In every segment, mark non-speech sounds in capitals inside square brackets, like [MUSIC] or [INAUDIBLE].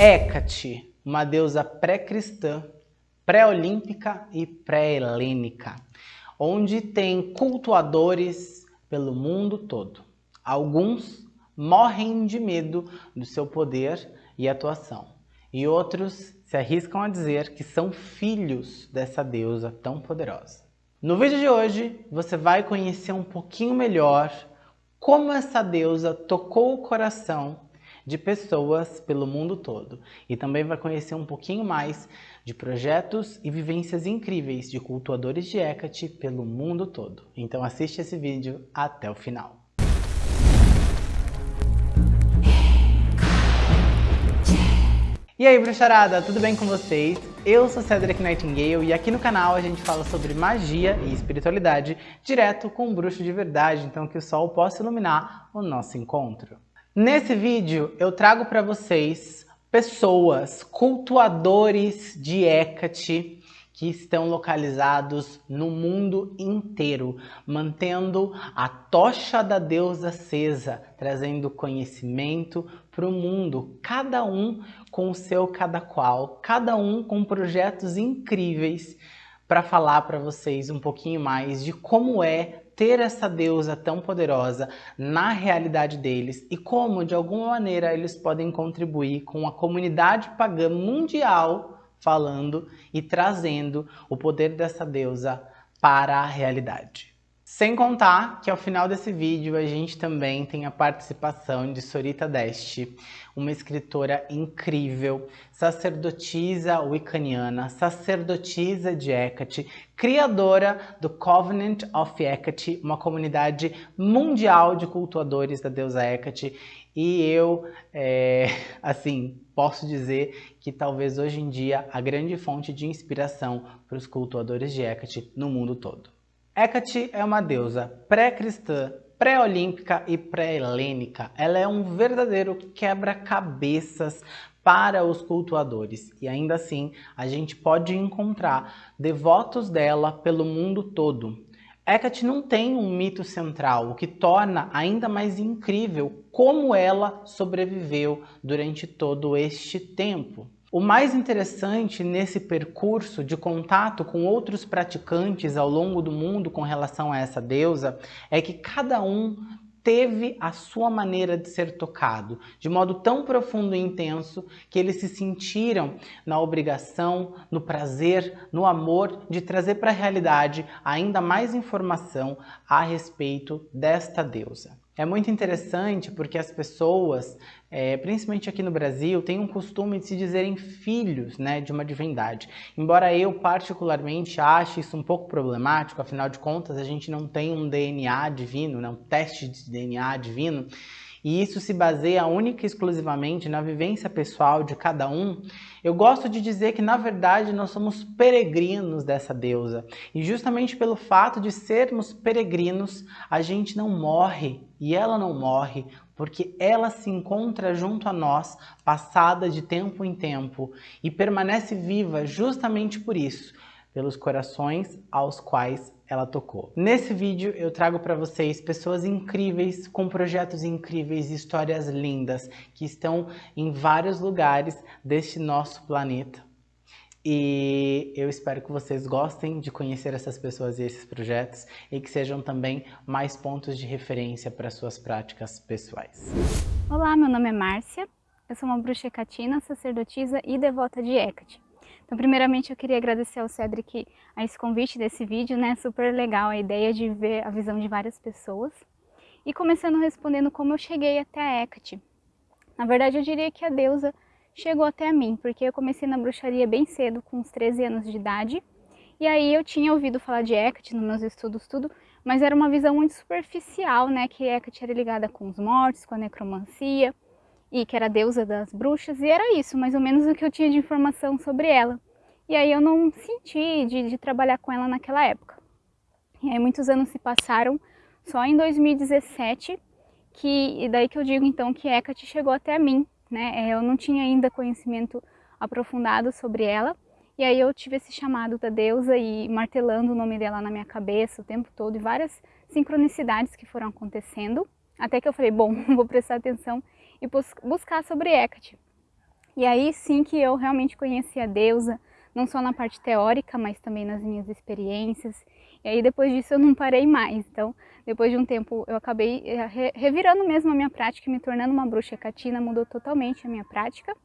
Hécate, uma deusa pré-cristã, pré-olímpica e pré-helênica, onde tem cultuadores pelo mundo todo. Alguns morrem de medo do seu poder e atuação, e outros se arriscam a dizer que são filhos dessa deusa tão poderosa. No vídeo de hoje, você vai conhecer um pouquinho melhor como essa deusa tocou o coração de pessoas pelo mundo todo. E também vai conhecer um pouquinho mais de projetos e vivências incríveis de cultuadores de Hecate pelo mundo todo. Então assiste esse vídeo até o final. E aí, bruxarada, tudo bem com vocês? Eu sou Cedric Nightingale e aqui no canal a gente fala sobre magia e espiritualidade direto com um bruxo de verdade, então que o sol possa iluminar o nosso encontro. Nesse vídeo eu trago para vocês pessoas, cultuadores de Hecate, que estão localizados no mundo inteiro, mantendo a tocha da deusa acesa, trazendo conhecimento para o mundo, cada um com o seu cada qual, cada um com projetos incríveis para falar para vocês um pouquinho mais de como é ter essa deusa tão poderosa na realidade deles e como, de alguma maneira, eles podem contribuir com a comunidade pagã mundial falando e trazendo o poder dessa deusa para a realidade. Sem contar que ao final desse vídeo a gente também tem a participação de Sorita Deste, uma escritora incrível, sacerdotisa wiccaniana, sacerdotisa de Hecate, criadora do Covenant of Hecate, uma comunidade mundial de cultuadores da deusa Hecate, e eu, é, [LAUGHS] assim, posso dizer que talvez hoje em dia a grande fonte de inspiração para os cultuadores de Hecate no mundo todo. Hecate é uma deusa pré-cristã, pré-olímpica e pré-helênica. Ela é um verdadeiro quebra-cabeças para os cultuadores e ainda assim a gente pode encontrar devotos dela pelo mundo todo. Hecate não tem um mito central, o que torna ainda mais incrível como ela sobreviveu durante todo este tempo. O mais interessante nesse percurso de contato com outros praticantes ao longo do mundo com relação a essa deusa é que cada um teve a sua maneira de ser tocado, de modo tão profundo e intenso que eles se sentiram na obrigação, no prazer, no amor de trazer para a realidade ainda mais informação a respeito desta deusa. É muito interessante porque as pessoas, é, principalmente aqui no Brasil, têm um costume de se dizerem filhos né, de uma divindade. Embora eu particularmente ache isso um pouco problemático, afinal de contas a gente não tem um DNA divino, né, um teste de DNA divino, e isso se baseia única e exclusivamente na vivência pessoal de cada um, eu gosto de dizer que na verdade nós somos peregrinos dessa deusa. E justamente pelo fato de sermos peregrinos, a gente não morre e ela não morre, porque ela se encontra junto a nós, passada de tempo em tempo, e permanece viva justamente por isso, pelos corações aos quais ela tocou. Nesse vídeo eu trago para vocês pessoas incríveis, com projetos incríveis, histórias lindas, que estão em vários lugares deste nosso planeta. E eu espero que vocês gostem de conhecer essas pessoas e esses projetos e que sejam também mais pontos de referência para suas práticas pessoais. Olá, meu nome é Márcia, eu sou uma bruxa catina, sacerdotisa e devota de Hecate. Então, primeiramente, eu queria agradecer ao Cedric a esse convite desse vídeo, né? Super legal a ideia de ver a visão de várias pessoas. E começando respondendo como eu cheguei até a Hecate. Na verdade, eu diria que a deusa chegou até a mim, porque eu comecei na bruxaria bem cedo, com uns 13 anos de idade. E aí eu tinha ouvido falar de Hecate nos meus estudos, tudo, mas era uma visão muito superficial, né? Que Hecate era ligada com os mortos, com a necromancia e que era deusa das bruxas, e era isso, mais ou menos o que eu tinha de informação sobre ela. E aí eu não senti de, de trabalhar com ela naquela época. E aí muitos anos se passaram, só em 2017, que, e daí que eu digo então que Hecate chegou até mim, né? É, eu não tinha ainda conhecimento aprofundado sobre ela, e aí eu tive esse chamado da deusa e martelando o nome dela na minha cabeça o tempo todo, e várias sincronicidades que foram acontecendo, até que eu falei, bom, [LAUGHS] vou prestar atenção e buscar sobre Hecate. E aí sim que eu realmente conheci a deusa, não só na parte teórica, mas também nas minhas experiências. E aí depois disso eu não parei mais. Então, depois de um tempo eu acabei eh, revirando mesmo a minha prática, me tornando uma bruxa catina, mudou totalmente a minha prática.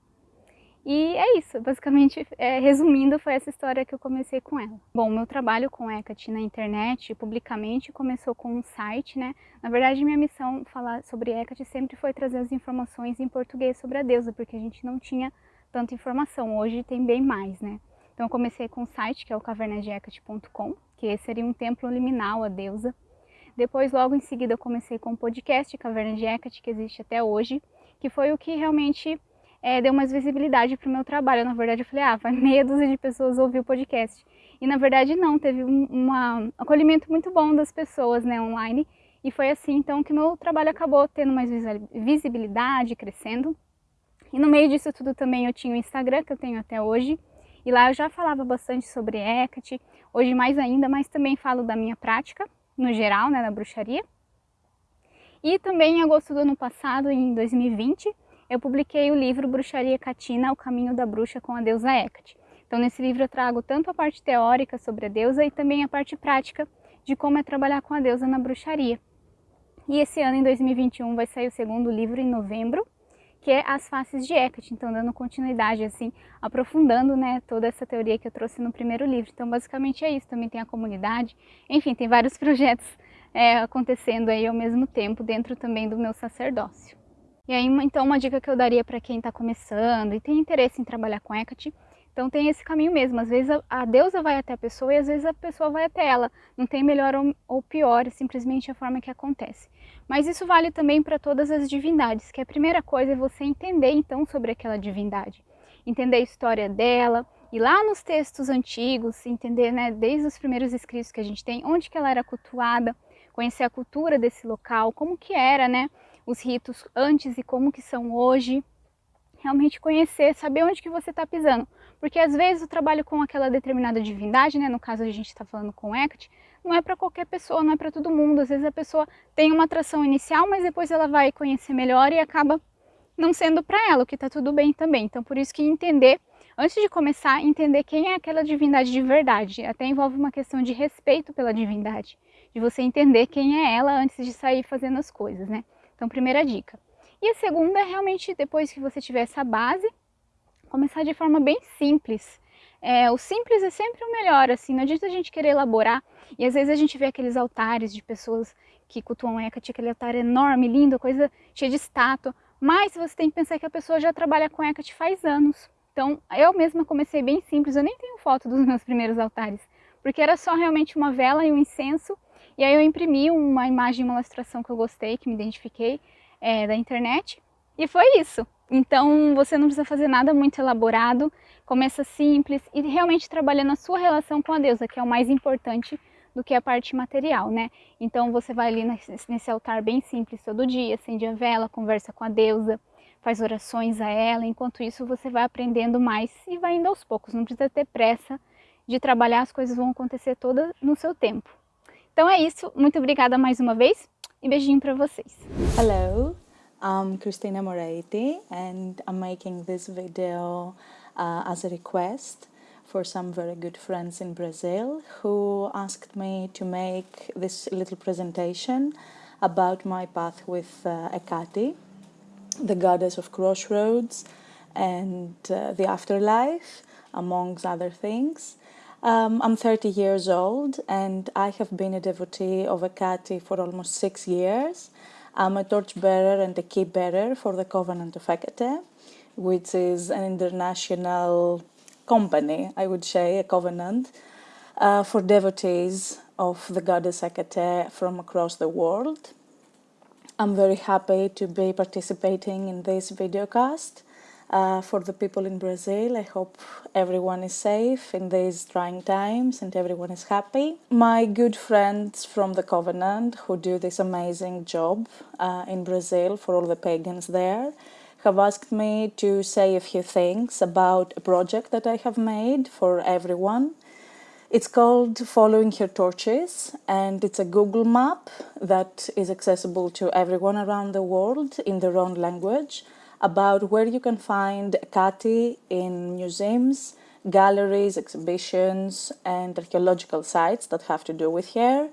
E é isso, basicamente, é, resumindo, foi essa história que eu comecei com ela. Bom, meu trabalho com Hecate na internet, publicamente, começou com um site, né? Na verdade, minha missão falar sobre Hecate sempre foi trazer as informações em português sobre a deusa, porque a gente não tinha tanta informação, hoje tem bem mais, né? Então eu comecei com um site, que é o cavernasdehecate.com, que seria um templo liminal à deusa. Depois, logo em seguida, eu comecei com o podcast Caverna de Hecate, que existe até hoje, que foi o que realmente é, deu mais visibilidade para o meu trabalho. Na verdade, eu falei, ah, vai meia dúzia de pessoas ouvir o podcast. E na verdade não, teve um uma, acolhimento muito bom das pessoas né, online. E foi assim então que meu trabalho acabou tendo mais visibilidade, crescendo. E no meio disso tudo também eu tinha o Instagram, que eu tenho até hoje. E lá eu já falava bastante sobre Hecate, hoje mais ainda, mas também falo da minha prática, no geral, né, da bruxaria. E também em agosto do ano passado, em 2020, eu publiquei o livro Bruxaria Catina, O Caminho da Bruxa com a Deusa Hecate. Então nesse livro eu trago tanto a parte teórica sobre a deusa e também a parte prática de como é trabalhar com a deusa na bruxaria. E esse ano, em 2021, vai sair o segundo livro em novembro, que é As Faces de Hecate, então dando continuidade, assim, aprofundando, né, toda essa teoria que eu trouxe no primeiro livro. Então basicamente é isso, também tem a comunidade, enfim, tem vários [LAUGHS] projetos é, acontecendo aí ao mesmo tempo dentro também do meu sacerdócio. E aí, então, uma dica que eu daria para quem está começando e tem interesse em trabalhar com Hecate, então tem esse caminho mesmo. Às vezes a, a, deusa vai até a pessoa e às vezes a pessoa vai até ela. Não tem melhor ou, ou pior, é simplesmente a forma que acontece. Mas isso vale também para todas as divindades, que a primeira coisa é você entender então sobre aquela divindade. Entender a história dela, e lá nos textos antigos, entender né, desde os primeiros escritos que a gente tem, onde que ela era cultuada, conhecer a cultura desse local, como que era, né? Os ritos antes e como que são hoje, realmente conhecer, saber onde que você está pisando. Porque às vezes o trabalho com aquela determinada divindade, né, no caso a gente está falando com Hecate, não é para qualquer pessoa, não é para todo mundo. Às vezes a pessoa tem uma atração inicial, mas depois ela vai conhecer melhor e acaba não sendo para ela, o que está tudo bem também. Então por isso que entender, antes de começar, entender quem é aquela divindade de verdade. Até envolve uma questão de respeito pela divindade, de você entender quem é ela antes de sair fazendo as coisas, né? Então, primeira dica. E a segunda é realmente, depois que você tiver essa base, começar de forma bem simples. É, o simples é sempre o melhor, assim, não adianta a gente querer elaborar. E às vezes a gente vê aqueles altares de pessoas que cultuam Hecate, aquele altar enorme, lindo, coisa cheia de estátua. Mas você tem que pensar que a pessoa já trabalha com Hecate faz anos. Então, eu mesma comecei bem simples, eu nem tenho foto dos meus primeiros altares, porque era só realmente uma vela e um incenso e aí eu imprimi uma imagem, uma ilustração que eu gostei, que me identifiquei é, da internet. E foi isso. Então você não precisa fazer nada muito elaborado, começa simples e realmente trabalhando a sua relação com a deusa, que é o mais importante do que a parte material, né? Então você vai ali nesse altar bem simples todo dia, acende a vela, conversa com a deusa, faz orações a ela, enquanto isso você vai aprendendo mais e vai indo aos poucos, não precisa ter pressa de trabalhar, as coisas vão acontecer todas no seu tempo. Então é isso, muito obrigada mais uma vez e beijinho para vocês. Hello, I'm Cristina Moretti and I'm making this video uh, as a request for some very good friends in Brazil who asked me to make this little presentation about my path with uh, Ekati, the goddess of crossroads and uh, the afterlife, amongst other things. Um, I'm 30 years old and I have been a devotee of Ekati for almost six years. I'm a torchbearer and a key bearer for the Covenant of Hecate, which is an international company, I would say, a covenant, uh, for devotees of the goddess Hecate from across the world. I'm very happy to be participating in this videocast uh, for the people in Brazil. I hope everyone is safe in these trying times and everyone is happy. My good friends from the Covenant who do this amazing job uh, in Brazil for all the pagans there have asked me to say a few things about a project that I have made for everyone. It's called Following Her Torches and it's a Google map that is accessible to everyone around the world in their own language about where you can find Kati in museums, galleries, exhibitions, and archaeological sites that have to do with hair.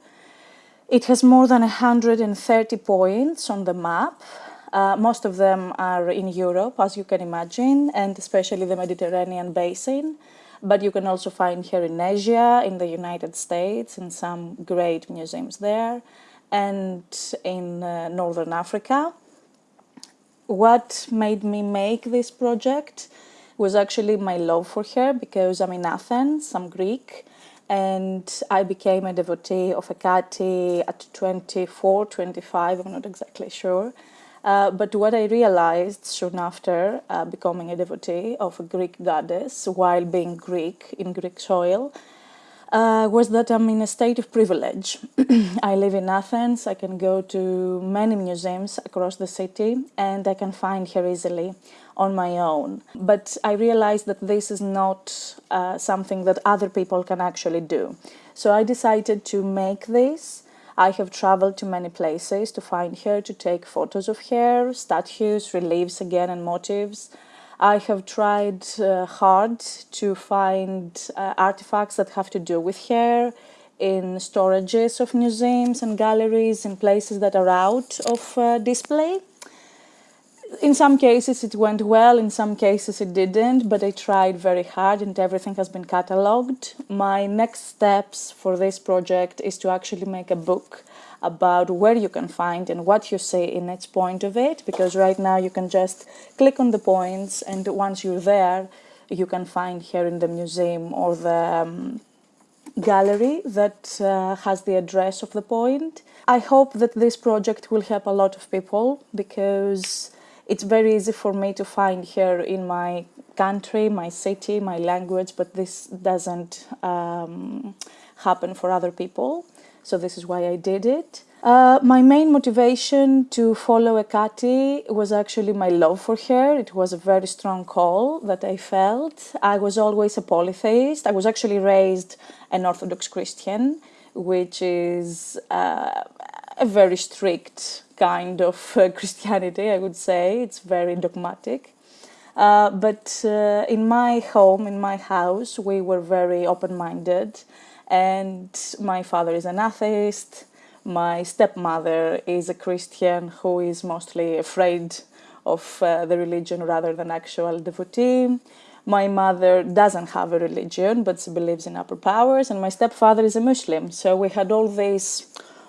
It has more than 130 points on the map. Uh, most of them are in Europe, as you can imagine, and especially the Mediterranean basin. But you can also find here in Asia, in the United States, in some great museums there, and in uh, Northern Africa. What made me make this project was actually my love for her because I'm in Athens, I'm Greek, and I became a devotee of Hekate at 24, 25, I'm not exactly sure. Uh, but what I realized soon after uh, becoming a devotee of a Greek goddess while being Greek in Greek soil uh, was that I'm in a state of privilege. [CLEARS THROAT] I live in Athens, I can go to many museums across the city and I can find her easily on my own. But I realized that this is not uh, something that other people can actually do. So I decided to make this. I have traveled to many places to find her, to take photos of her, statues, reliefs again and motifs. I have tried uh, hard to find uh, artifacts that have to do with hair in storages of museums and galleries in places that are out of uh, display. In some cases it went well, in some cases it didn't, but I tried very hard and everything has been catalogued. My next steps for this project is to actually make a book about where you can find and what you see in each point of it because right now you can just click on the points and once you're there you can find here in the museum or the um, gallery that uh, has the address of the point. I hope that this project will help a lot of people because it's very easy for me to find here in my country, my city, my language, but this doesn't um, happen for other people so this is why I did it. Uh, my main motivation to follow Ekati was actually my love for her. It was a very strong call that I felt. I was always a polytheist. I was actually raised an Orthodox Christian, which is uh, a very strict kind of uh, [LAUGHS] Christianity, I would say. It's very dogmatic. Uh, but uh, in my home, in my house, we were very open minded and my father is an atheist. My stepmother is a Christian who is mostly afraid of uh, the religion rather than actual devotee. My mother doesn't have a religion, but she believes in upper powers, and my stepfather is a Muslim. So we had all this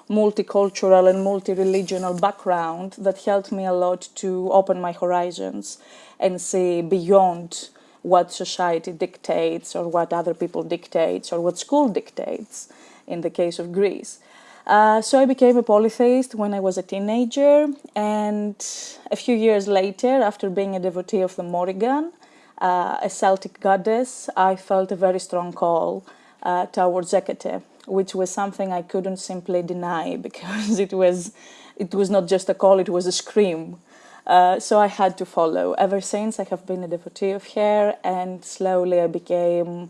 multicultural and multi-religional background that helped me a lot to open my horizons and see beyond what society dictates or what other people dictates or what school dictates in the case of Greece. Uh, so I became a polytheist when I was a teenager and a few years later, after being a devotee of the Morrigan, uh, a Celtic goddess, I felt a very strong call uh, towards Hecate, which was something I couldn't simply deny [LAUGHS] because it was, it was not just a call, it was a scream uh, so I had to follow. Ever since I have been a devotee of hair and slowly I became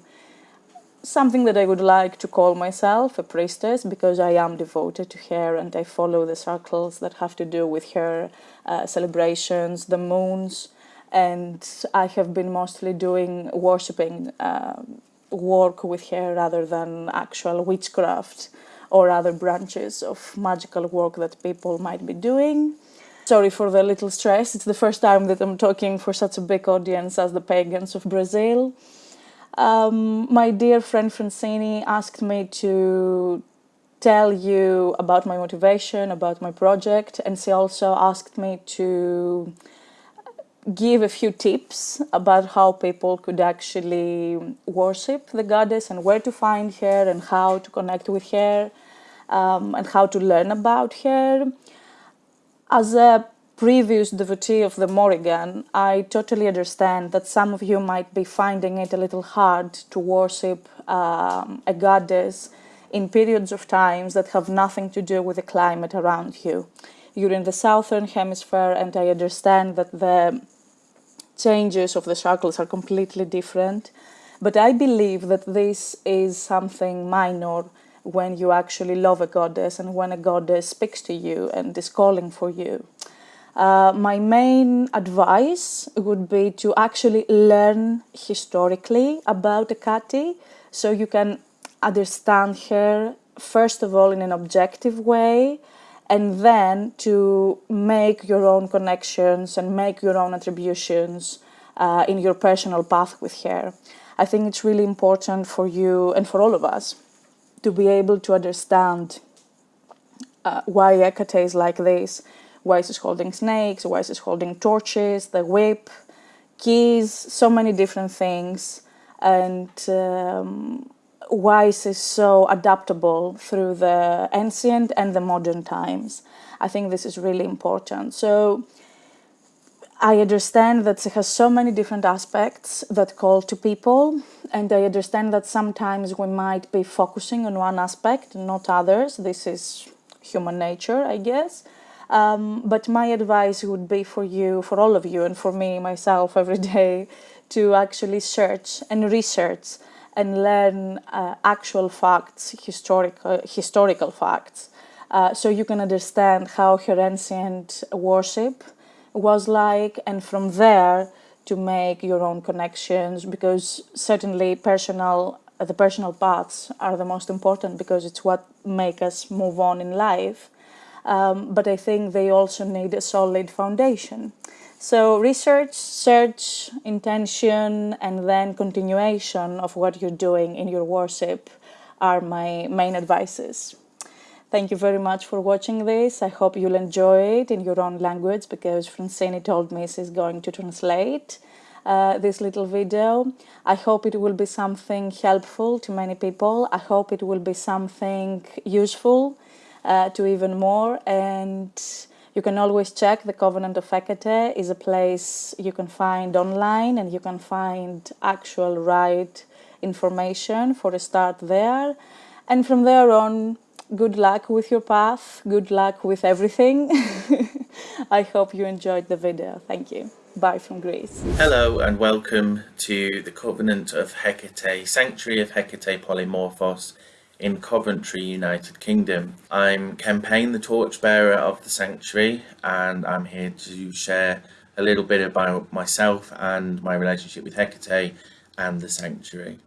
something that I would like to call myself a priestess because I am devoted to her and I follow the circles that have to do with her uh, celebrations, the moons, and I have been mostly doing worshipping uh, work with her rather than actual witchcraft or other branches of magical work that people might be doing. Sorry for the little stress. It's the first time that I'm talking for such a big audience as the pagans of Brazil. Um, my dear friend Francini asked me to tell you about my motivation, about my project, and she also asked me to give a few tips about how people could actually worship the goddess and where to find her and how to connect with her um, and how to learn about her. As a previous devotee of the Morrigan, I totally understand that some of you might be finding it a little hard to worship um, a goddess in periods of times that have nothing to do with the climate around you. You're in the southern hemisphere and I understand that the changes of the circles are completely different, but I believe that this is something minor when you actually love a goddess and when a goddess speaks to you and is calling for you. Uh, my main advice would be to actually learn historically about Hecate so you can understand her first of all in an objective way and then to make your own connections and make your own attributions uh, in your personal path with her. I think it's really important for you and for all of us to be able to understand uh, why Hecate is like this, why she's holding snakes, why she's holding torches, the whip, keys, so many different things, and um, why she's so adaptable through the ancient and the modern times. I think this is really important. So I understand that it has so many different aspects that call to people, and I understand that sometimes we might be focusing on one aspect, not others. This is human nature, I guess. Um, but my advice would be for you, for all of you, and for me myself every [LAUGHS] day, to actually search and research and learn uh, actual facts, historical historical facts, uh, so you can understand how her ancient worship was like, and from there to make your own connections. Because certainly, personal the personal paths are the most important because it's what make us move on in life. Um, but I think they also need a solid foundation. So research, search, intention, and then continuation of what you're doing in your worship are my main advices. Thank you very much for watching this. I hope you'll enjoy it in your own language because Francine told me she's going to translate uh, this little video. I hope it will be something helpful to many people. I hope it will be something useful uh, to even more and you can always check the Covenant of Hecate is a place you can find online and you can find actual right information for a start there. And from there on good luck with your path good luck with everything. [LAUGHS] I hope you enjoyed the video. Thank you. Bye from Greece. Hello and welcome to the Covenant of Hecate Sanctuary of Hecate Polymorphos in Coventry, United Kingdom. I'm Campaign, the torchbearer of the sanctuary, and I'm here to share a little bit about myself and my relationship with Hecate and the sanctuary.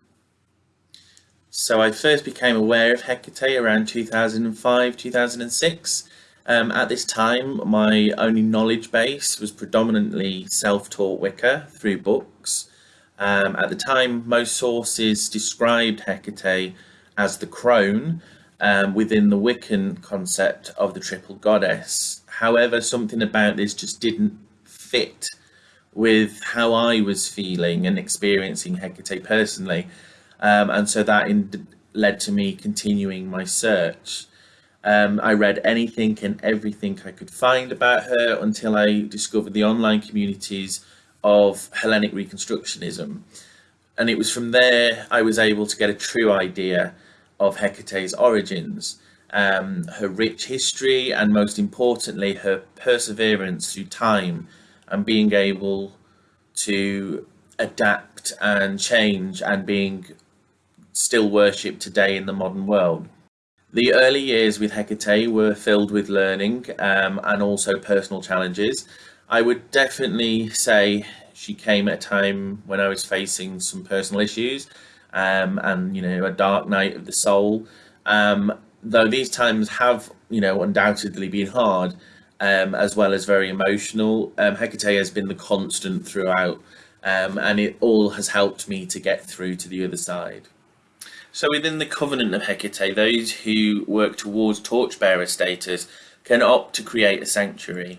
So I first became aware of Hecate around 2005-2006. Um, at this time, my only knowledge base was predominantly self-taught Wicca through books. Um, at the time, most sources described Hecate as the crone um, within the Wiccan concept of the triple goddess. However, something about this just didn't fit with how I was feeling and experiencing Hecate personally. Um, and so that led to me continuing my search. Um, I read anything and everything I could find about her until I discovered the online communities of Hellenic Reconstructionism. And it was from there I was able to get a true idea of Hecate's origins, um, her rich history, and most importantly, her perseverance through time and being able to adapt and change and being still worshipped today in the modern world. The early years with Hecate were filled with learning um, and also personal challenges. I would definitely say she came at a time when I was facing some personal issues um, and you know a dark night of the soul. Um, though these times have you know undoubtedly been hard, um, as well as very emotional. Um, Hecate has been the constant throughout, um, and it all has helped me to get through to the other side. So within the covenant of Hecate, those who work towards torchbearer status can opt to create a sanctuary.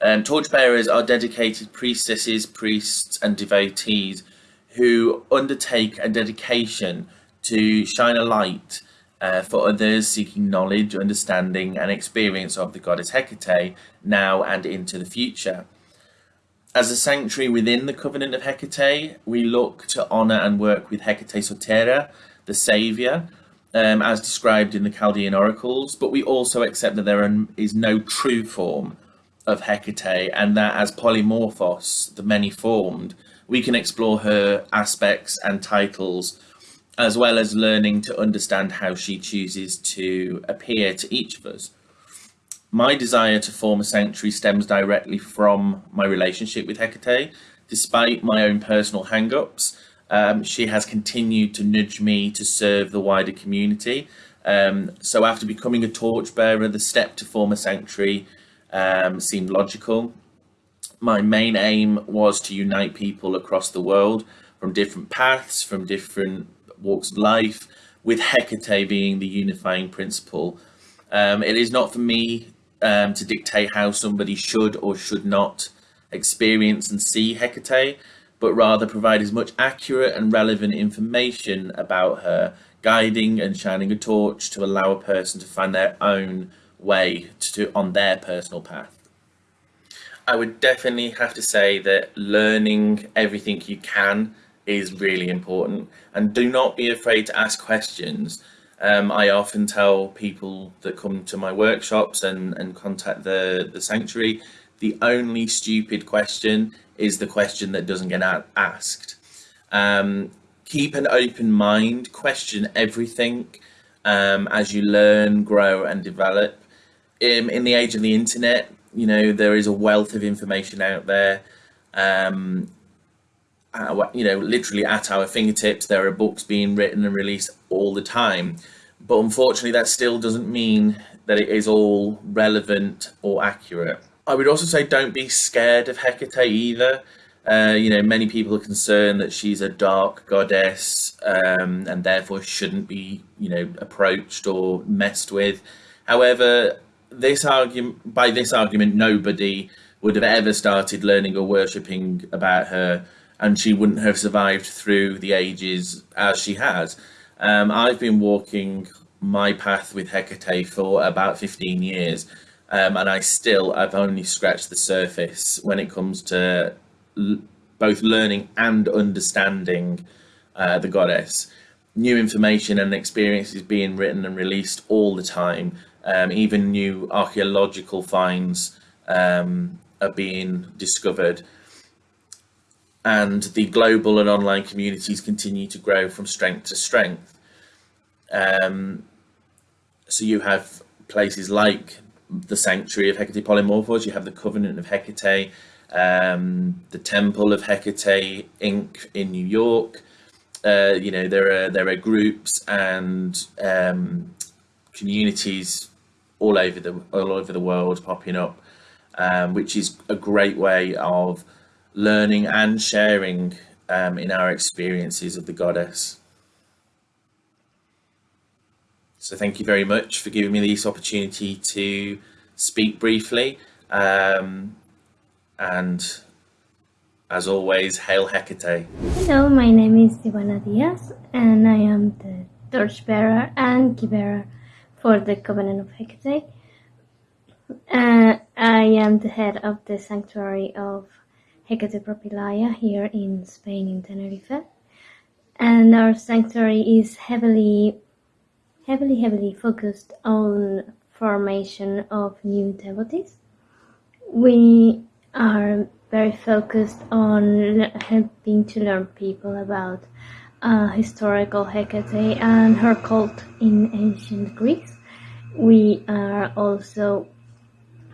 Um, torchbearers are dedicated priestesses, priests, and devotees who undertake a dedication to shine a light uh, for others seeking knowledge, understanding and experience of the goddess Hecate now and into the future. As a sanctuary within the covenant of Hecate, we look to honour and work with Hecate Sotera, the saviour, um, as described in the Chaldean oracles, but we also accept that there is no true form of Hecate and that as polymorphos, the many-formed, we can explore her aspects and titles as well as learning to understand how she chooses to appear to each of us. my desire to form a sanctuary stems directly from my relationship with Hecate. Despite my own personal hang-ups, um, she has continued to nudge me to serve the wider community. Um, so after becoming a torchbearer, the step to form a sanctuary um, seemed logical. My main aim was to unite people across the world from different paths, from different walks of life, with Hecate being the unifying principle. Um, it is not for me um, to dictate how somebody should or should not experience and see Hecate, but rather provide as much accurate and relevant information about her, guiding and shining a torch to allow a person to find their own way to, on their personal path. I would definitely have to say that learning everything you can is really important and do not be afraid to ask questions. Um, I often tell people that come to my workshops and, and contact the, the sanctuary, the only stupid question is the question that doesn't get asked. Um, keep an open mind, question everything um, as you learn, grow and develop. In, in the age of the internet, you know, there is a wealth of information out there. Um, uh, you know, literally at our fingertips, there are books being written and released all the time. But unfortunately, that still doesn't mean that it is all relevant or accurate. I would also say don't be scared of Hecate either. Uh, you know, many people are concerned that she's a dark goddess um, and therefore shouldn't be, you know, approached or messed with. However, this argument, by this argument, nobody would have ever started learning or worshipping about her, and she wouldn't have survived through the ages as she has. Um, I've been walking my path with Hecate for about 15 years, um, and I still, I've only scratched the surface when it comes to both learning and understanding uh, the goddess. New information and experiences being written and released all the time, um, even new archaeological finds um, are being discovered. And the global and online communities continue to grow from strength to strength. Um, so you have places like the Sanctuary of Hecate Polymorphos, you have the Covenant of Hecate, um, the Temple of Hecate Inc. in New York. Uh, you know, there are there are groups and um, communities all over the all over the world popping up, um, which is a great way of learning and sharing um, in our experiences of the goddess. So thank you very much for giving me this opportunity to speak briefly. Um, and as always, hail Hecate. Hello, my name is Ivana Diaz and I am the torchbearer and key for the Covenant of Hecate. Uh, I am the head of the sanctuary of Hecate Propylaia here in Spain in Tenerife. And our sanctuary is heavily heavily, heavily focused on formation of new devotees. We are very focused on helping to learn people about uh, historical Hecate and her cult in ancient Greece. We are also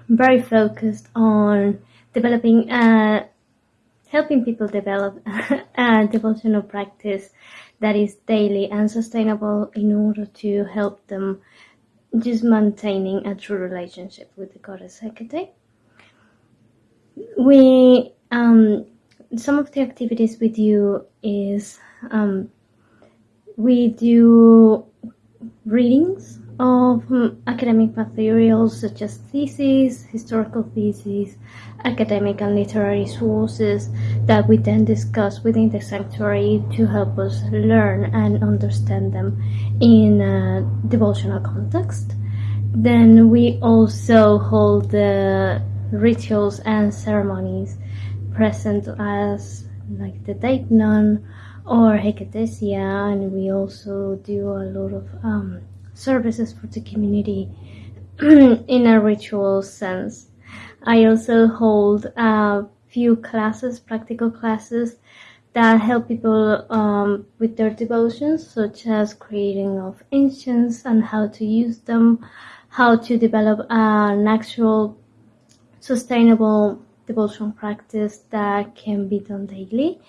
very focused on developing, uh, helping people develop [LAUGHS] a devotional practice that is daily and sustainable in order to help them just maintaining a true relationship with the goddess Hecate. We um, some of the activities we do is um, we do readings of um, academic materials such as theses, historical theses, academic and literary sources that we then discuss within the sanctuary to help us learn and understand them in a devotional context. Then we also hold the rituals and ceremonies present as like the Deipnon or Hecatesia and we also do a lot of um, services for the community [CLEARS THROAT] in a ritual sense. I also hold a few classes, practical classes that help people um, with their devotions, such as creating of incense and how to use them, how to develop an actual sustainable devotion practice that can be done daily,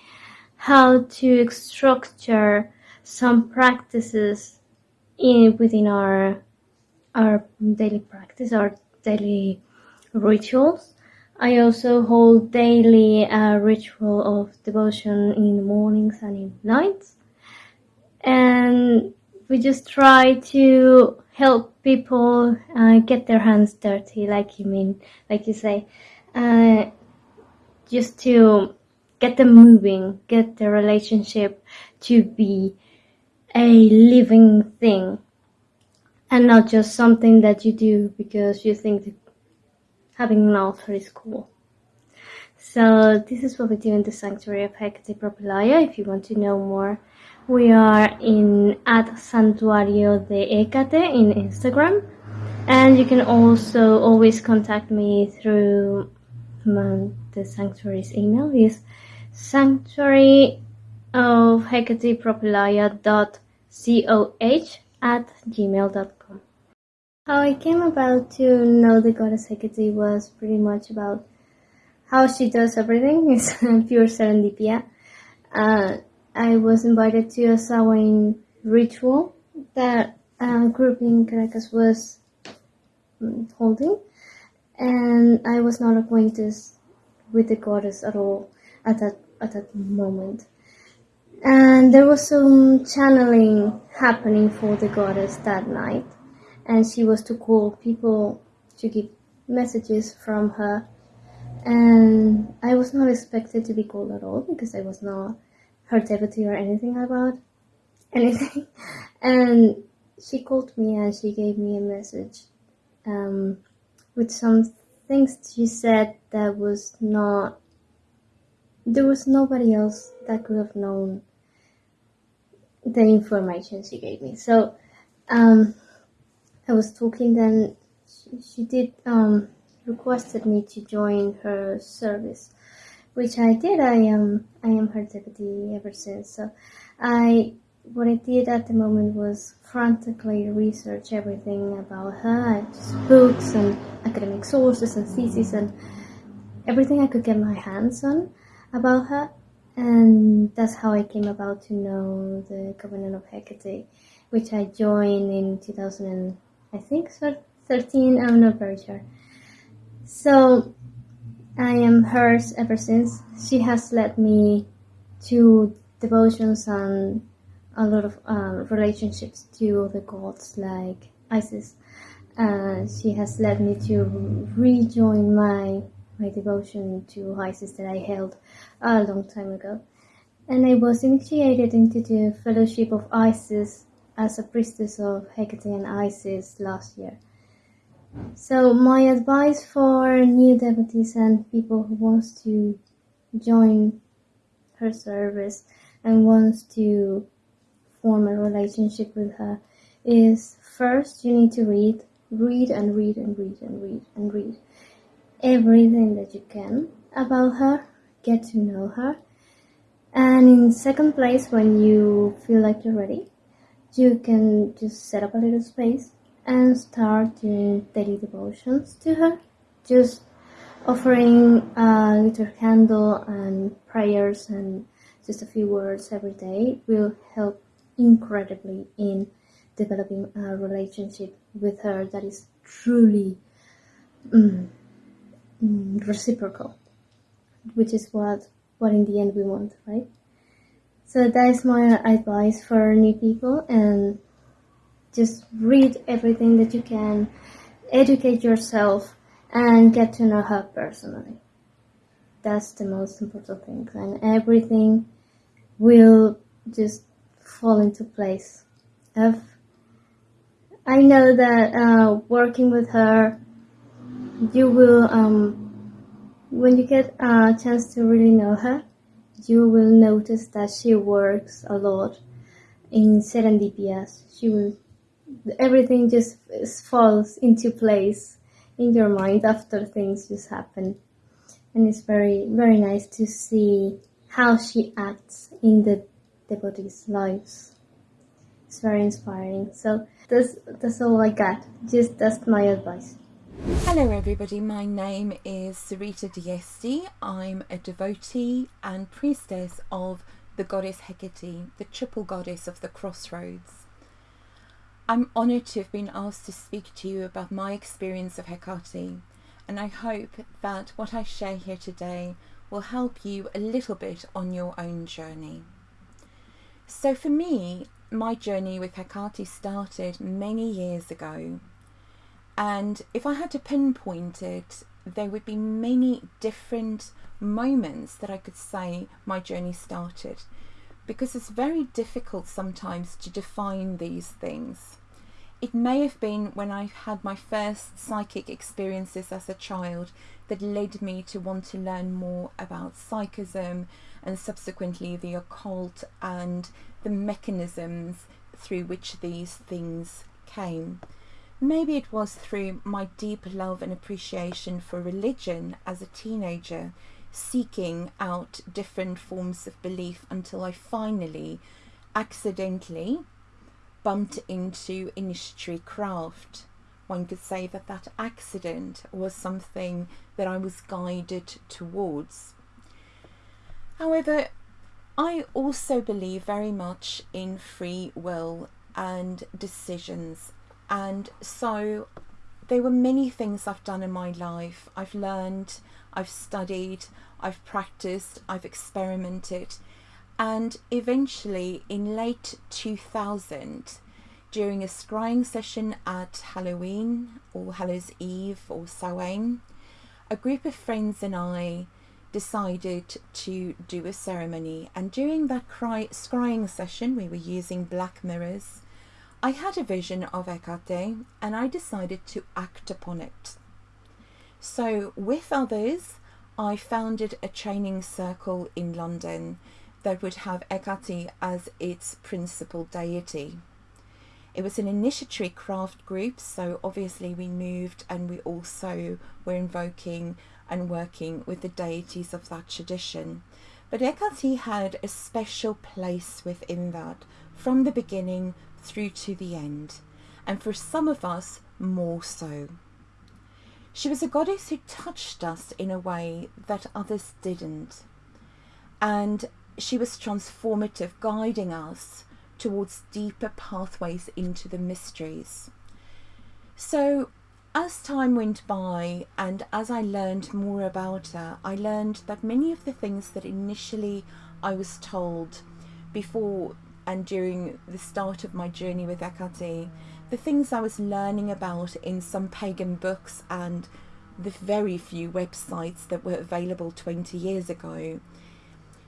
how to structure some practices in within our our daily practice, our daily rituals. I also hold daily a ritual of devotion in the mornings and in nights. And we just try to help people uh, get their hands dirty, like you mean, like you say, uh, just to get them moving, get the relationship to be a living thing and not just something that you do because you think having an altar is cool. So this is what we do in the Sanctuary of Hecate Propylaea. If you want to know more, we are in at Santuario de Hecate in Instagram. And you can also always contact me through my, the sanctuary's email is sanctuary of Hecate dot coh at gmail.com. How I came about to know the goddess Hecate was pretty much about how she does everything. [LAUGHS] It's pure serendipia. Uh, I was invited to a Samhain ritual that a group in Caracas was mm, holding, and I was not acquainted with the goddess at all at that at that moment and there was some channeling happening for the goddess that night. And she was to call people to give messages from her. And i was not expected to be called at all because i was not her devotee or anything about anything. [LAUGHS] And she called me and she gave me a message um, with some things she said that was not there was nobody else that could have known the information she gave me. So um, I was talking, then she, she did um, requested me to join her service, which I did. I am I am her deputy ever since. So I what I did at the moment was frantically research everything about her, books and academic sources and theses and everything I could get my hands on about her and that's how I came about to know the Covenant of Hecate, which I joined in 2000, I think, 13. I'm not very sure. So I am hers ever since. She has led me to devotions and a lot of uh, relationships to the gods like Isis. Uh, she has led me to rejoin my my devotion to Isis that I held a long time ago. And I was initiated into the Fellowship of Isis as a priestess of Hecate and Isis last year. So my advice for new devotees and people who wants to join her service and wants to form a relationship with her is first you need to read, read and read and read and read and read everything that you can about her, get to know her. And in second place, when you feel like you're ready, you can just set up a little space and start doing daily devotions to her. Just offering a little candle and prayers and just a few words every day will help incredibly in developing a relationship with her that is truly mm, reciprocal, which is what what in the end we want, right? So that is my advice for new people and just read everything that you can, educate yourself and get to know her personally. That's the most important thing and everything will just fall into place. If I know that uh, working with her you will um, when you get a chance to really know her you will notice that she works a lot in serendipias she will everything just falls into place in your mind after things just happen and it's very very nice to see how she acts in the devotees lives It's very inspiring. So that's that's all I got. Just that's my advice. Hello everybody, my name is Sorita d'Este. I'm a devotee and priestess of the goddess Hecate, the triple goddess of the crossroads. I'm honoured to have been asked to speak to you about my experience of Hecate, and I hope that what I share here today will help you a little bit on your own journey. So for me, my journey with Hecate started many years ago and if I had to pinpoint it, there would be many different moments that I could say my journey started because it's very difficult sometimes to define these things. It may have been when I had my first psychic experiences as a child that led me to want to learn more about psychism and subsequently the occult and the mechanisms through which these things came. Maybe it was through my deep love and appreciation for religion as a teenager, seeking out different forms of belief until I finally, accidentally, bumped into initiatory craft. One could say that that accident was something that I was guided towards. However, I also believe very much in free will and decisions and so there were many things I've done in my life. I've learned, I've studied, I've practiced, I've experimented. And eventually, in late 2000, during a scrying session at Halloween or Hallows Eve or Samhain, a group of friends and I decided to do a ceremony. And during that cry, scrying session, we were using black mirrors I had a vision of Hecate and I decided to act upon it. So, with others, I founded a training circle in London that would have Hecate as its principal deity. It was an initiatory craft group, so obviously we moved and we also were invoking and working with the deities of that tradition. But Hecate had a special place within that from the beginning through to the end, and for some of us, more so. She was a goddess who touched us in a way that others didn't, and she was transformative, guiding us towards deeper pathways into the mysteries. So, as time went by and as I learned more about her, I learned that many of the things that initially I was told before and during the start of my journey with Hecate, the things I was learning about in some pagan books and the very few websites that were available 20 years ago,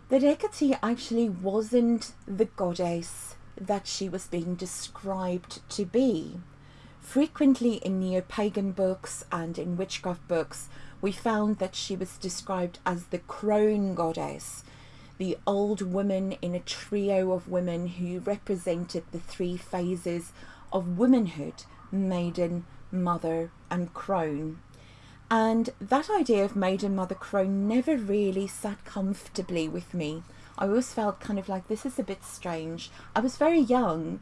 that Hecate actually wasn't the goddess that she was being described to be. Frequently in neo-pagan books and in witchcraft books, we found that she was described as the crone goddess, the old woman in a trio of women who represented the three phases of womanhood maiden, mother, and crone. And that idea of maiden, mother, crone never really sat comfortably with me. I always felt kind of like this is a bit strange. I was very young.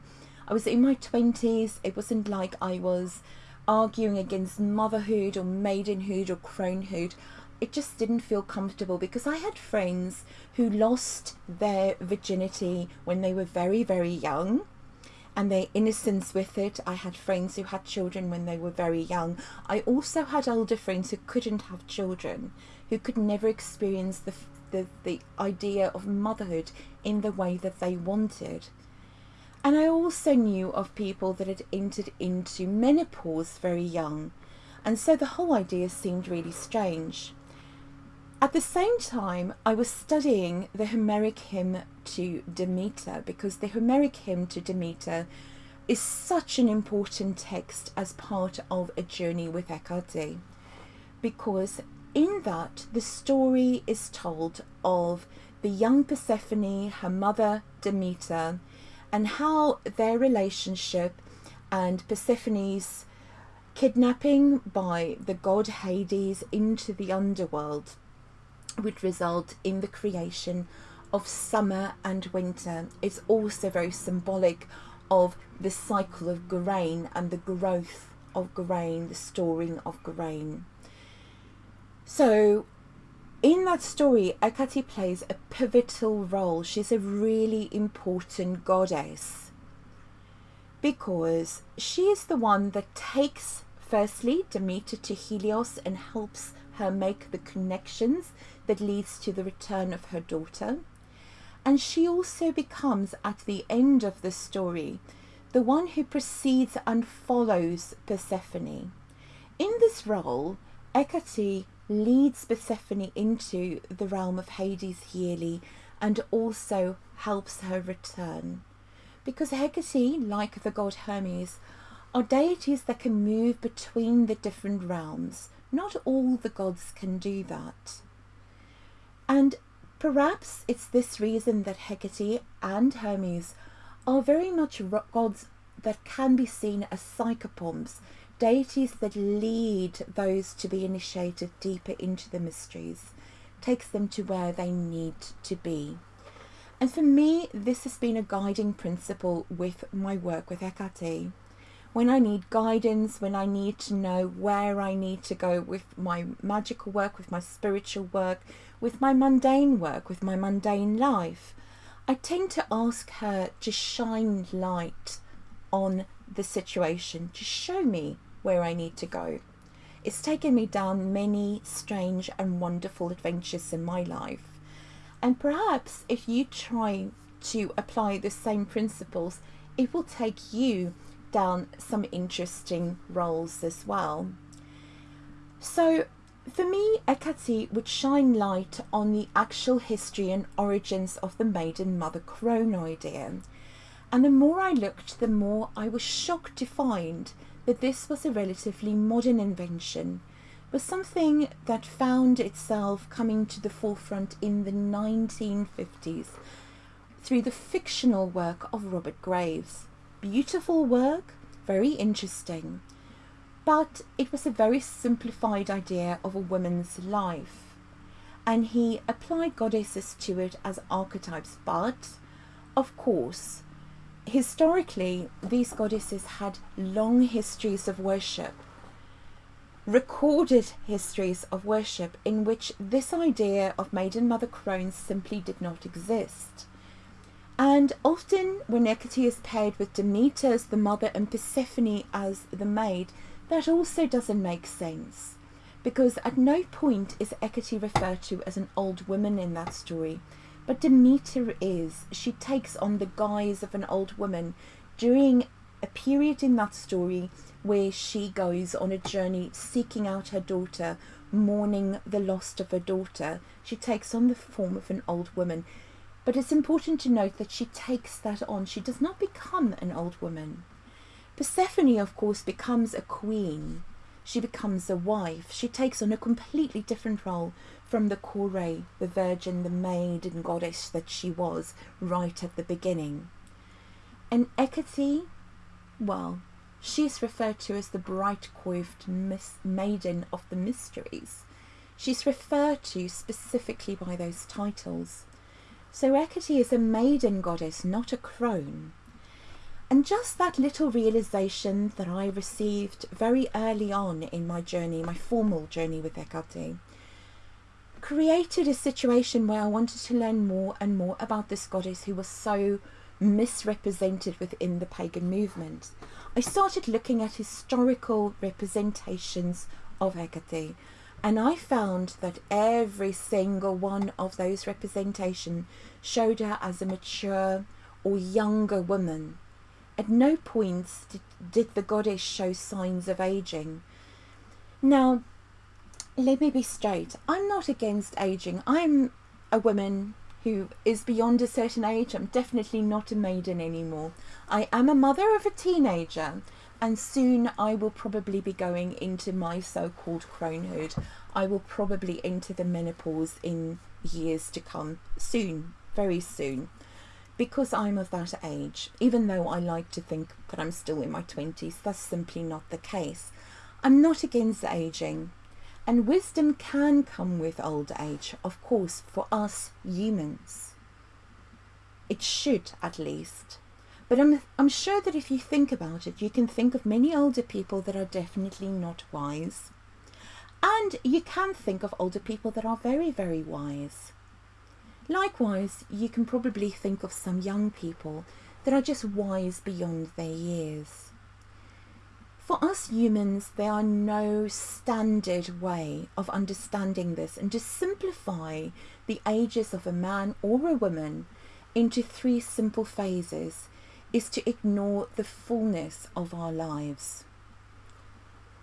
I was in my 20s. It wasn't like I was arguing against motherhood or maidenhood or cronehood it just didn't feel comfortable because I had friends who lost their virginity when they were very, very young and their innocence with it. I had friends who had children when they were very young. I also had older friends who couldn't have children, who could never experience the, the, the idea of motherhood in the way that they wanted. And I also knew of people that had entered into menopause very young. And so the whole idea seemed really strange. At the same time, I was studying the Homeric hymn to Demeter because the Homeric hymn to Demeter is such an important text as part of a journey with Hecate because in that the story is told of the young Persephone, her mother Demeter, and how their relationship and Persephone's kidnapping by the god Hades into the underworld would result in the creation of summer and winter. It's also very symbolic of the cycle of grain and the growth of grain, the storing of grain. So, in that story, Hecate plays a pivotal role. She's a really important goddess because she is the one that takes, firstly, Demeter to Helios and helps her make the connections that leads to the return of her daughter. And she also becomes, at the end of the story, the one who precedes and follows Persephone. In this role, Hecate leads Persephone into the realm of Hades yearly and also helps her return. Because Hecate, like the god Hermes, are deities that can move between the different realms. Not all the gods can do that. And perhaps it's this reason that Hecate and Hermes are very much gods that can be seen as psychopomps, deities that lead those to be initiated deeper into the mysteries, takes them to where they need to be. And for me, this has been a guiding principle with my work with Hecate. When I need guidance, when I need to know where I need to go with my magical work, with my spiritual work, with my mundane work, with my mundane life, I tend to ask her to shine light on the situation, to show me where I need to go. It's taken me down many strange and wonderful adventures in my life. And perhaps if you try to apply the same principles, it will take you down some interesting roles as well. So for me, Hecate would shine light on the actual history and origins of the maiden mother crone idea. And the more I looked, the more I was shocked to find that this was a relatively modern invention, was something that found itself coming to the forefront in the 1950s through the fictional work of Robert Graves. Beautiful work, very interesting, but it was a very simplified idea of a woman's life. And he applied goddesses to it as archetypes, but of course, historically, these goddesses had long histories of worship, recorded histories of worship in which this idea of maiden mother crones simply did not exist. And often, when Hecate is paired with Demeter as the mother and Persephone as the maid, that also doesn't make sense. Because at no point is Hecate referred to as an old woman in that story. But Demeter is. She takes on the guise of an old woman during a period in that story where she goes on a journey seeking out her daughter, mourning the loss of her daughter. She takes on the form of an old woman. But it's important to note that she takes that on. She does not become an old woman. Persephone, of course, becomes a queen. She becomes a wife. She takes on a completely different role from the Kore, the virgin, the maid and goddess that she was right at the beginning. And Hecate, well, she is referred to as the bright-coiffed maiden of the mysteries. She's referred to specifically by those titles. So Hecate is a maiden goddess, not a crone. And just that little realization that I received very early on in my journey, my formal journey with Hecate, created a situation where I wanted to learn more and more about this goddess who was so misrepresented within the pagan movement. I started looking at historical representations of Hecate and I found that every single one of those representations showed her as a mature or younger woman. At no point did, did the goddess show signs of aging. Now, let me be straight. I'm not against aging. I'm a woman who is beyond a certain age. I'm definitely not a maiden anymore. I am a mother of a teenager and soon I will probably be going into my so-called cronehood. I will probably enter the menopause in years to come. Soon, very soon. Because I'm of that age, even though I like to think that I'm still in my 20s, that's simply not the case. I'm not against aging. And wisdom can come with old age, of course, for us humans. It should, at least. But I'm, I'm sure that if you think about it, you can think of many older people that are definitely not wise. And you can think of older people that are very, very wise. Likewise, you can probably think of some young people that are just wise beyond their years. For us humans, there are no standard way of understanding this, and to simplify the ages of a man or a woman into three simple phases is to ignore the fullness of our lives.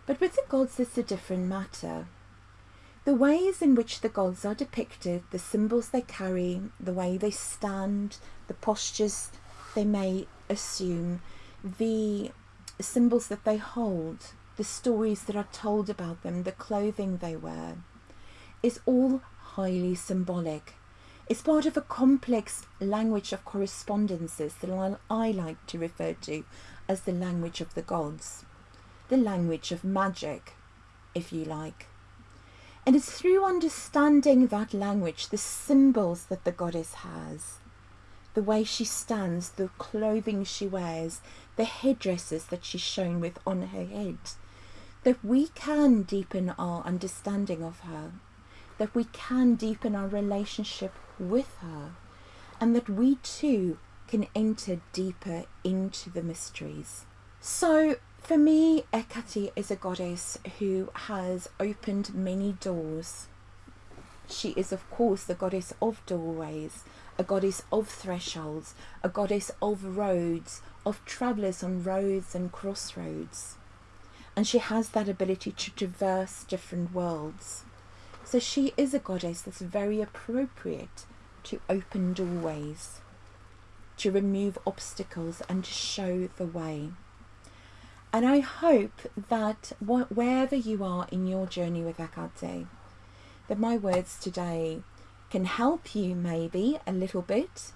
But with the gods, it's a different matter. The ways in which the gods are depicted, the symbols they carry, the way they stand, the postures they may assume, the symbols that they hold, the stories that are told about them, the clothing they wear, is all highly symbolic. It's part of a complex language of correspondences that I like to refer to as the language of the gods, the language of magic, if you like. And it's through understanding that language, the symbols that the goddess has, the way she stands, the clothing she wears, the headdresses that she's shown with on her head, that we can deepen our understanding of her, that we can deepen our relationship with her, and that we too can enter deeper into the mysteries. So for me, Hecate is a goddess who has opened many doors. She is, of course, the goddess of doorways, a goddess of thresholds, a goddess of roads, of travellers on roads and crossroads. And she has that ability to traverse different worlds. So she is a goddess that's very appropriate to open doorways, to remove obstacles and to show the way. And I hope that wherever you are in your journey with Hecate, that my words today can help you maybe a little bit,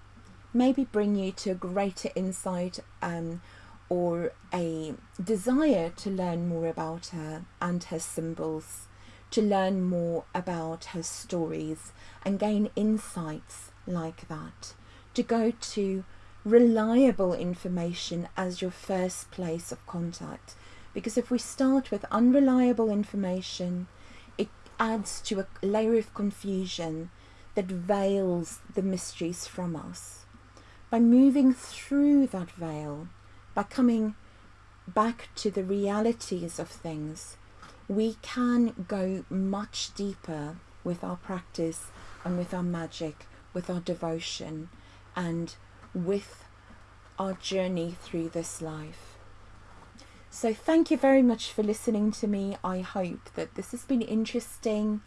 maybe bring you to a greater insight um, or a desire to learn more about her and her symbols, to learn more about her stories and gain insights like that, to go to reliable information as your first place of contact. Because if we start with unreliable information, it adds to a layer of confusion that veils the mysteries from us. By moving through that veil, by coming back to the realities of things, we can go much deeper with our practice and with our magic, with our devotion, and with our journey through this life. So thank you very much for listening to me. I hope that this has been interesting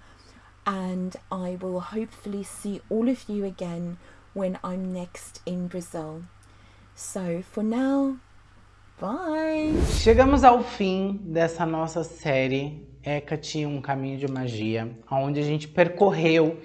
and I will hopefully see all of you again when I'm next in Brazil. So for now, bye! Chegamos ao fim dessa nossa série Hecate, um caminho de magia, onde a gente percorreu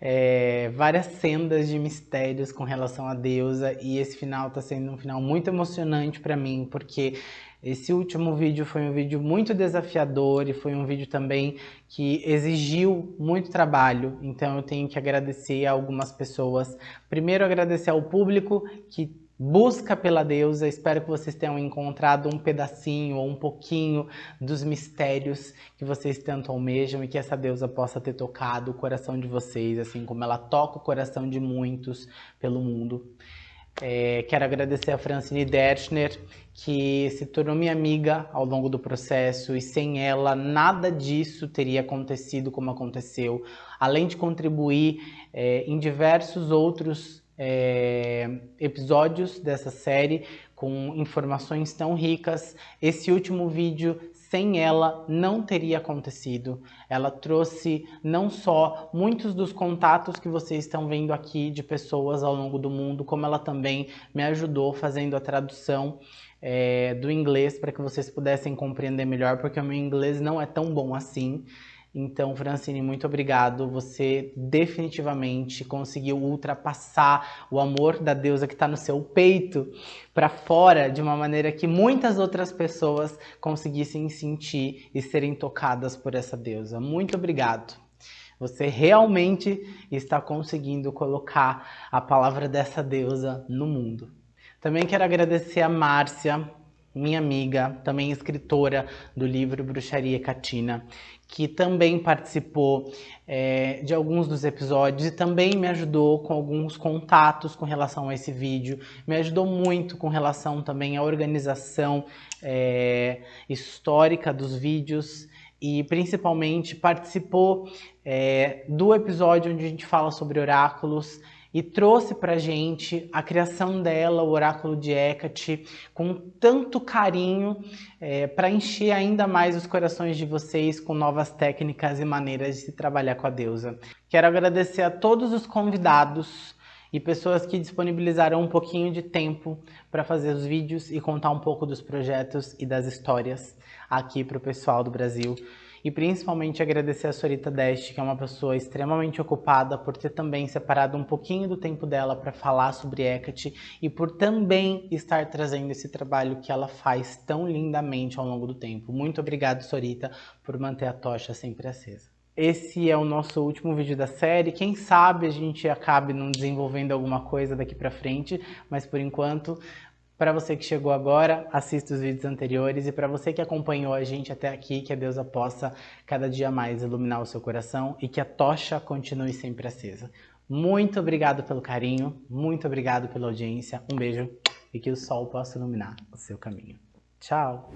é, várias sendas de mistérios com relação à deusa e esse final está sendo um final muito emocionante para mim porque esse último vídeo foi um vídeo muito desafiador e foi um vídeo também que exigiu muito trabalho, então eu tenho que agradecer a algumas pessoas. Primeiro agradecer ao público que busca pela deusa. Espero que vocês tenham encontrado um pedacinho ou um pouquinho dos mistérios que vocês tanto almejam e que essa deusa possa ter tocado o coração de vocês, assim como ela toca o coração de muitos pelo mundo. É, quero agradecer a Francine Derschner, que se tornou minha amiga ao longo do processo e sem ela nada disso teria acontecido como aconteceu, além de contribuir é, em diversos outros é, episódios dessa série com informações tão ricas. Esse último vídeo, sem ela, não teria acontecido. Ela trouxe não só muitos dos contatos que vocês estão vendo aqui de pessoas ao longo do mundo, como ela também me ajudou fazendo a tradução é, do inglês para que vocês pudessem compreender melhor, porque o meu inglês não é tão bom assim. Então, Francine, muito obrigado. Você definitivamente conseguiu ultrapassar o amor da deusa que está no seu peito para fora de uma maneira que muitas outras pessoas conseguissem sentir e serem tocadas por essa deusa. Muito obrigado. Você realmente está conseguindo colocar a palavra dessa deusa no mundo. Também quero agradecer a Márcia, minha amiga, também escritora do livro Bruxaria Catina, que também participou é, de alguns dos episódios e também me ajudou com alguns contatos com relação a esse vídeo, me ajudou muito com relação também à organização é, histórica dos vídeos e principalmente participou é, do episódio onde a gente fala sobre oráculos e trouxe para gente a criação dela, o oráculo de Hecate, com tanto carinho é, para encher ainda mais os corações de vocês com novas técnicas e maneiras de se trabalhar com a deusa. Quero agradecer a todos os convidados e pessoas que disponibilizaram um pouquinho de tempo para fazer os vídeos e contar um pouco dos projetos e das histórias aqui para o pessoal do Brasil e principalmente agradecer a Sorita Deste, que é uma pessoa extremamente ocupada por ter também separado um pouquinho do tempo dela para falar sobre Hecate e por também estar trazendo esse trabalho que ela faz tão lindamente ao longo do tempo. Muito obrigado, Sorita, por manter a tocha sempre acesa. Esse é o nosso último vídeo da série. Quem sabe a gente acabe não desenvolvendo alguma coisa daqui para frente, mas por enquanto para você que chegou agora, assista os vídeos anteriores e para você que acompanhou a gente até aqui, que a deusa possa cada dia mais iluminar o seu coração e que a tocha continue sempre acesa. Muito obrigado pelo carinho, muito obrigado pela audiência, um beijo e que o sol possa iluminar o seu caminho. Tchau!